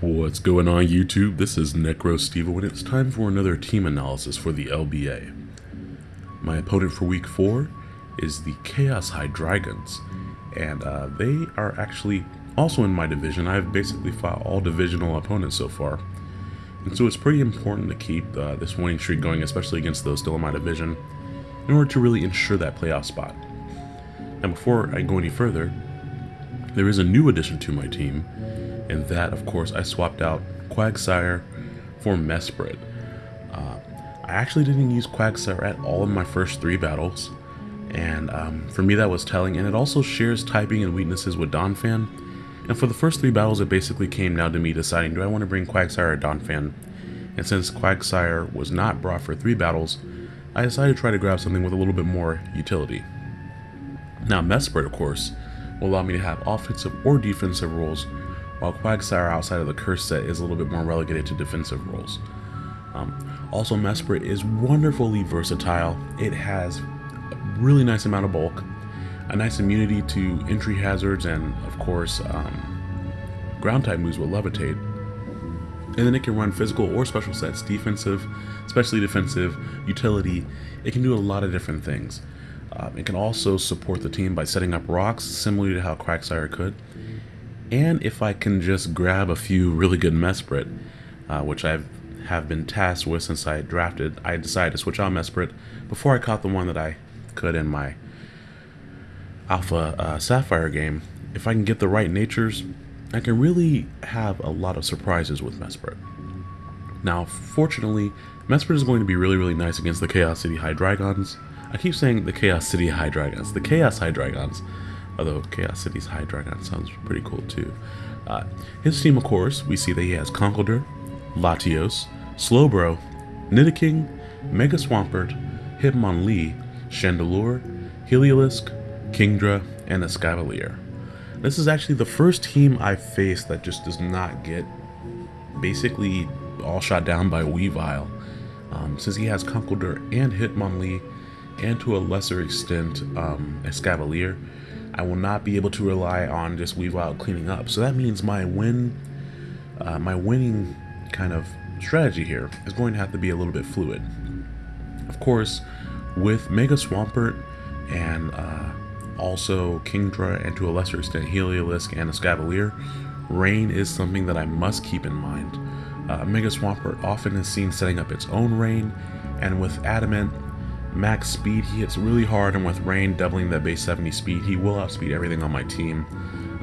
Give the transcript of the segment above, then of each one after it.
What's going on YouTube? This is Necro Steve and it's time for another team analysis for the LBA. My opponent for week 4 is the Chaos Hydreigons, and uh, they are actually also in my division. I've basically fought all divisional opponents so far. And so it's pretty important to keep uh, this winning streak going, especially against those still in my division, in order to really ensure that playoff spot. And before I go any further, there is a new addition to my team, and that, of course, I swapped out Quagsire for Mesprit. Uh, I actually didn't use Quagsire at all in my first three battles, and um, for me that was telling, and it also shares typing and weaknesses with Donphan, and for the first three battles it basically came down to me deciding do I want to bring Quagsire or Donphan, and since Quagsire was not brought for three battles, I decided to try to grab something with a little bit more utility. Now Mesprit, of course, will allow me to have offensive or defensive roles, while Quagsire outside of the curse set is a little bit more relegated to defensive roles. Um, also, Mesprit is wonderfully versatile. It has a really nice amount of bulk, a nice immunity to entry hazards, and of course, um, ground type moves with Levitate. And then it can run physical or special sets, defensive, especially defensive, utility. It can do a lot of different things. Um, it can also support the team by setting up rocks, similar to how Quagsire could. And if I can just grab a few really good Mesprit, uh, which I have been tasked with since I drafted, I decided to switch out Mesprit before I caught the one that I could in my Alpha uh, Sapphire game. If I can get the right natures, I can really have a lot of surprises with Mesprit. Now, fortunately, Mesprit is going to be really, really nice against the Chaos City Hydreigons. I keep saying the Chaos City Hydreigons, the Chaos Hydreigons, although Chaos City's Hydreigon sounds pretty cool too. Uh, his team, of course, we see that he has Conkeldurr, Latios, Slowbro, Nidoking, Mega Swampert, Hitmonlee, Chandelure, Heliolisk, Kingdra, and Escavalier. This is actually the first team I've faced that just does not get basically all shot down by Weavile. Um, since he has Conkeldurr and Hitmonlee, and to a lesser extent um, Escavalier, I will not be able to rely on just Weavile cleaning up. So that means my win, uh, my winning kind of strategy here is going to have to be a little bit fluid. Of course, with Mega Swampert and uh, also Kingdra and to a lesser extent Heliolisk and Escavalier, rain is something that I must keep in mind. Uh, Mega Swampert often is seen setting up its own rain, and with Adamant, max speed, he hits really hard, and with Rain doubling that base 70 speed, he will outspeed everything on my team,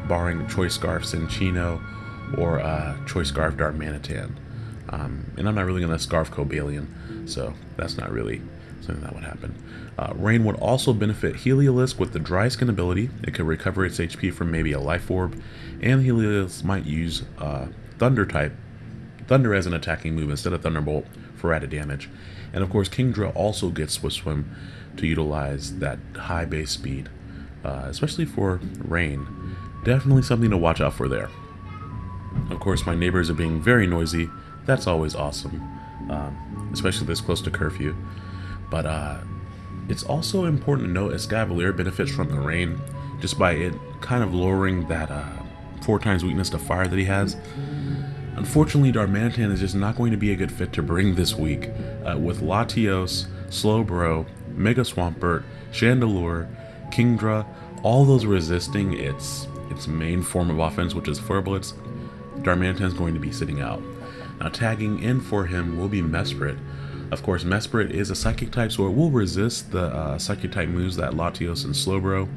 barring Choice Scarf Cinccino or uh, Choice Scarf Darmanitan. Um, and I'm not really going to Scarf Cobalion, so that's not really something that would happen. Uh, Rain would also benefit Heliolisk with the Dry Skin ability. It could recover its HP from maybe a Life Orb, and Heliolisk might use uh, Thunder type, Thunder as an attacking move instead of Thunderbolt for added damage. And of course, Kingdra also gets Swift Swim to utilize that high base speed, uh, especially for rain. Definitely something to watch out for there. Of course, my neighbors are being very noisy. That's always awesome, um, especially this close to curfew. But uh, it's also important to note Escavalier benefits from the rain just by it kind of lowering that uh, four times weakness to fire that he has. Unfortunately, Darmanitan is just not going to be a good fit to bring this week, uh, with Latios, Slowbro, Mega Swampert, Chandelure, Kingdra, all those resisting its its main form of offense, which is Flare Blitz, Darmanitan is going to be sitting out. Now tagging in for him will be Mesprit. Of course, Mesprit is a Psychic type, so it will resist the uh, Psychic type moves that Latios and Slowbro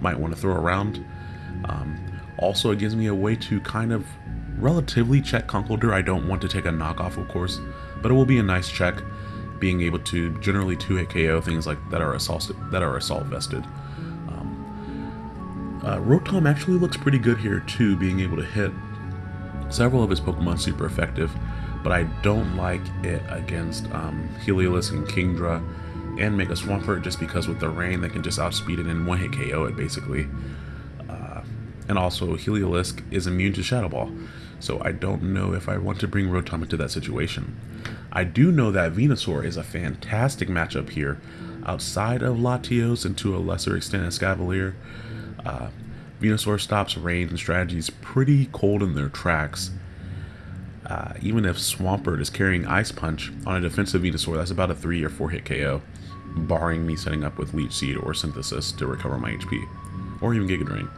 might want to throw around. Um, also, it gives me a way to kind of relatively check Conkeldurr. I don't want to take a knockoff, of course, but it will be a nice check, being able to generally two-hit KO things like that are assault that are assault vested. Um, uh, Rotom actually looks pretty good here too, being able to hit several of his Pokemon super effective, but I don't like it against um, Heliolisk and Kingdra and Mega Swampert just because with the rain they can just outspeed it and one-hit KO it basically. Uh, and also Heliolisk is immune to Shadow Ball so I don't know if I want to bring Rotom into that situation. I do know that Venusaur is a fantastic matchup here, outside of Latios and to a lesser extent Escavalier. Uh, Venusaur stops range and strategies pretty cold in their tracks. uh, even if Swampert is carrying Ice Punch on a defensive Venusaur, that's about a 3 or 4 hit KO, barring me setting up with Leech Seed or Synthesis to recover my HP, or even Giga Drain.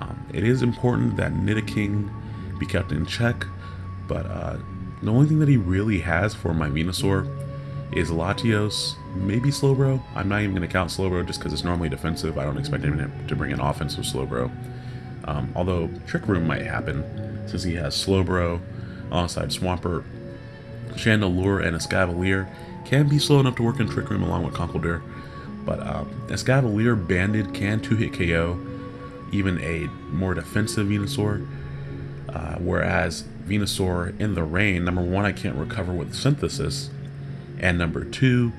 Um, it is important that Nidoking be kept in check, but uh, the only thing that he really has for my Venusaur is Latios, maybe Slowbro. I'm not even going to count Slowbro just because it's normally defensive. I don't expect him to bring an offensive Slowbro. Um, although Trick Room might happen since he has Slowbro alongside Swampert. Chandelure and Escavalier can be slow enough to work in Trick Room along with Conkeldurr, but um, Escavalier Banded can 2-hit KO even a more defensive Venusaur, uh, whereas Venusaur in the rain, number one, I can't recover with Synthesis, and number two,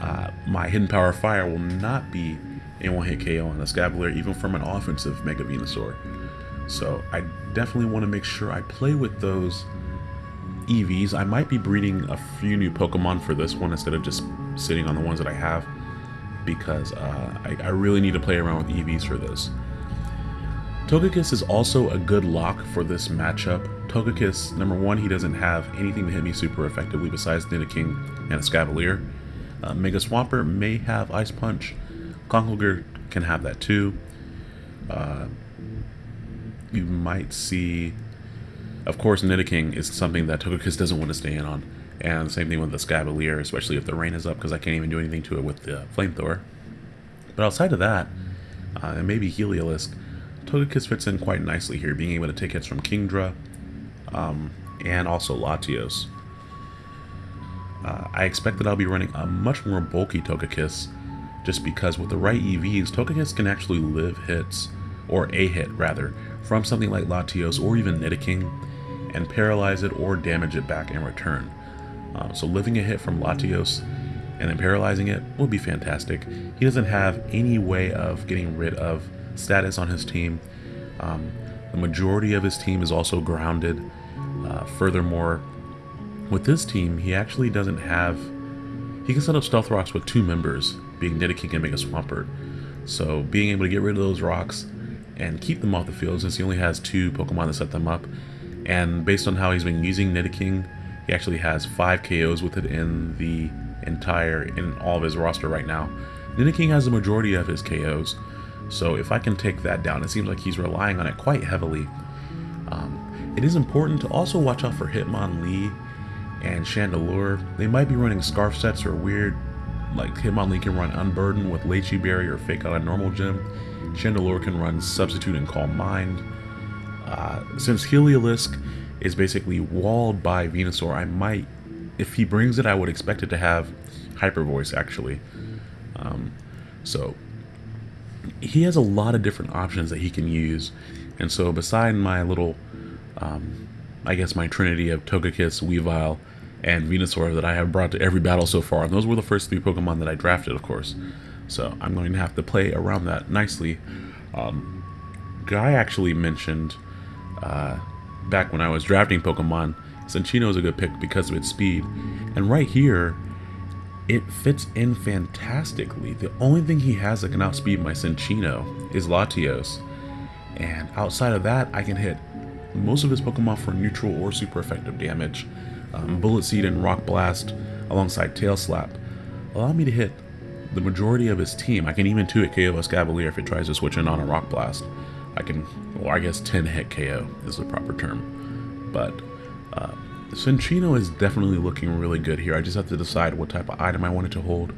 uh, my Hidden Power Fire will not be a one-hit KO on a Escavalier, even from an offensive Mega Venusaur. So I definitely want to make sure I play with those EVs. I might be breeding a few new Pokemon for this one instead of just sitting on the ones that I have because uh, I, I, really need to play around with EVs for this. Togekiss is also a good lock for this matchup. Togekiss, number one, he doesn't have anything to hit me super effectively besides Nidoking and Escavalier. Uh, Mega Swampert may have Ice Punch. Conkeldurr can have that too. Uh, you might see... Of course, Nidoking is something that Togekiss doesn't want to stay in on. And same thing with the Escavalier, especially if the rain is up, because I can't even do anything to it with the Flamethrower. But outside of that, uh, and maybe Heliolisk, Togekiss fits in quite nicely here, being able to take hits from Kingdra um, and also Latios. Uh, I expect that I'll be running a much more bulky Togekiss, just because with the right EVs, Togekiss can actually live hits, or a hit rather, from something like Latios or even Nidoking, and paralyze it or damage it back in return. Uh, so living a hit from Latios and then paralyzing it would be fantastic. He doesn't have any way of getting rid of status on his team. Um, the majority of his team is also grounded. Uh, furthermore, with this team, he actually doesn't have... He can set up Stealth Rocks with two members, being Nidoking and Mega Swampert. So being able to get rid of those rocks and keep them off the field since he only has two Pokemon to set them up. And based on how he's been using Nidoking, he actually has five KOs with it in the entire, in all of his roster right now. Nidoking has the majority of his KOs, so if I can take that down, it seems like he's relying on it quite heavily. Um, it is important to also watch out for Hitmonlee and Chandelure. They might be running Scarf sets or weird, like Hitmonlee can run Unburden with Liechi Berry or Fake Out a normal Gem. Chandelure can run Substitute and Calm Mind. Uh, since Heliolisk is basically walled by Venusaur, I might, if he brings it, I would expect it to have Hyper Voice actually. Um, so he has a lot of different options that he can use. And so beside my little, um, I guess my trinity of Togekiss, Weavile, and Venusaur that I have brought to every battle so far, and those were the first three Pokemon that I drafted, of course. So I'm going to have to play around that nicely. Um, Guy actually mentioned uh, back when I was drafting Pokemon, Cinccino is a good pick because of its speed. And right here, it fits in fantastically. The only thing he has that can outspeed my Cinccino is Latios. And outside of that, I can hit most of his Pokemon for neutral or super effective damage. Um, Bullet Seed and Rock Blast alongside Tail Slap allow me to hit the majority of his team. I can even 2-hit KO Escavalier if it tries to switch in on a Rock Blast. I can, well I guess 10-hit KO is the proper term. But uh, Cinccino is definitely looking really good here. I just have to decide what type of item I want it to hold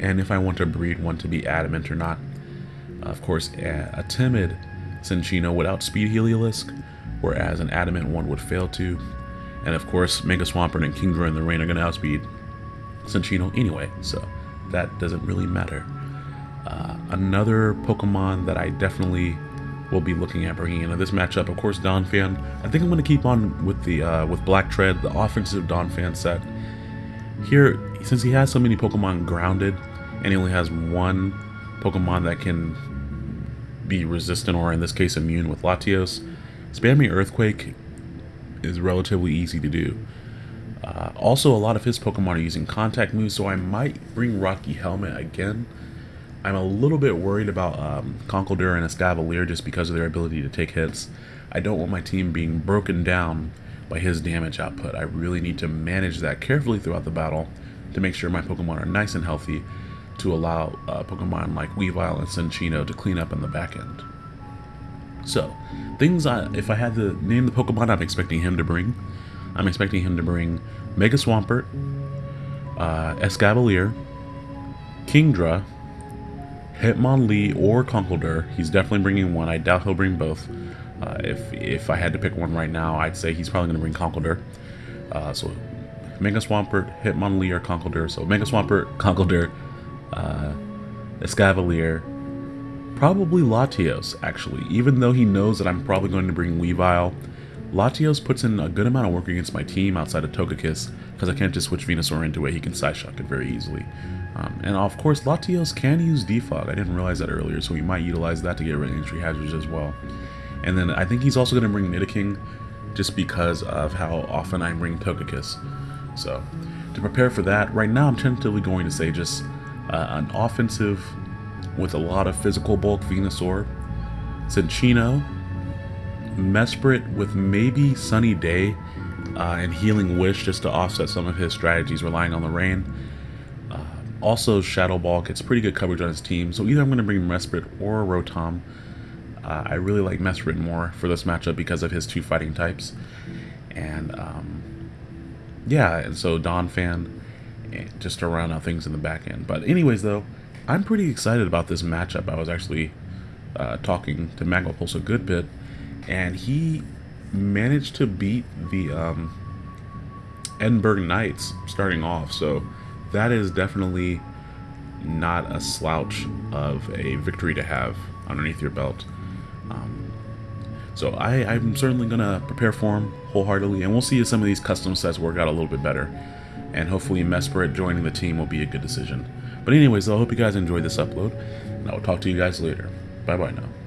and if I want to breed one to be adamant or not. Of course, a, timid Cinccino would outspeed Heliolisk, whereas an adamant one would fail to. And of course, Mega Swampert and Kingdra in the rain are going to outspeed Cinccino anyway, so that doesn't really matter. Uh, another Pokemon that I definitely we'll be looking at bringing into this matchup. Of course, Donphan. I think I'm going to keep on with the uh, with Black Tread, the offensive Donphan set. Here, since he has so many Pokemon grounded, and he only has one Pokemon that can be resistant, or in this case, immune with Latios, spamming Earthquake is relatively easy to do. Uh, also, a lot of his Pokemon are using contact moves, so I might bring Rocky Helmet again I'm a little bit worried about um, and Escavalier just because of their ability to take hits. I don't want my team being broken down by his damage output. I really need to manage that carefully throughout the battle to make sure my Pokemon are nice and healthy to allow uh, Pokemon like Weavile and Cinccino to clean up in the back end. So, things I, if I had to name the Pokemon I'm expecting him to bring, I'm expecting him to bring Mega Swampert, uh, Escavalier, Kingdra, Hitmonlee, or Conkeldurr. He's definitely bringing one. I doubt he'll bring both. Uh, if if I had to pick one right now, I'd say he's probably going to bring Conkeldurr. Uh, so Mega Swampert, Hitmonlee, or Conkeldurr. So Mega Swampert, Conkeldurr, uh, Escavalier, probably Latios, actually. Even though he knows that I'm probably going to bring Weavile, Latios puts in a good amount of work against my team outside of Togekiss, because I can't just switch Venusaur into it, he can Psyshock it very easily. Um, and of course, Latios can use Defog, I didn't realize that earlier, so we might utilize that to get rid of entry hazards as well. And then I think he's also going to bring Nidoking, just because of how often I bring Togekiss. So, to prepare for that, right now I'm tentatively going to say just uh, an offensive with a lot of physical bulk Venusaur, Cinccino, Mesprit with maybe Sunny Day uh, and Healing Wish just to offset some of his strategies relying on the rain. Uh, also, Shadow Ball gets pretty good coverage on his team, so either I'm going to bring Mesprit or Rotom. Uh, I really like Mesprit more for this matchup because of his two fighting types. And um, yeah, and so Donphan just to round out things in the back end. But anyways, though, I'm pretty excited about this matchup. I was actually uh, talking to Magmapulse a good bit, and he managed to beat the um, Edinburgh Knights starting off. So that is definitely not a slouch of a victory to have underneath your belt. Um, so I, I'm certainly going to prepare for him wholeheartedly, and we'll see if some of these custom sets work out a little bit better and hopefully Mesprit joining the team will be a good decision. But anyways, I hope you guys enjoyed this upload, and I will talk to you guys later. Bye-bye now.